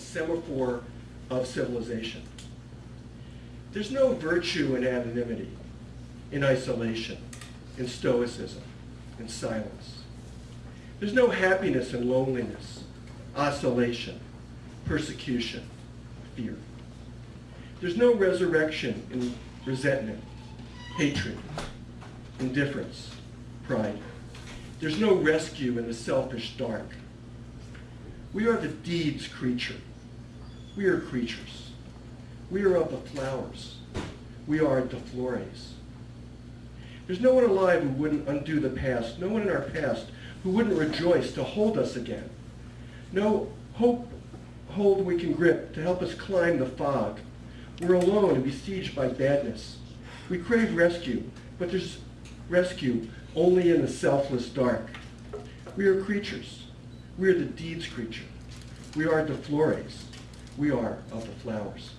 semaphore of civilization. There's no virtue in anonymity, in isolation, in stoicism, in silence. There's no happiness in loneliness, oscillation, persecution, fear. There's no resurrection in resentment, hatred, indifference, pride. There's no rescue in the selfish dark. We are the deeds creature. We are creatures. We are of the flowers. We are de flores. There's no one alive who wouldn't undo the past, no one in our past who wouldn't rejoice to hold us again. No hope hold we can grip to help us climb the fog. We're alone and besieged by badness. We crave rescue, but there's rescue only in the selfless dark. We are creatures. We are the deeds creature. We are the flores. We are of the flowers.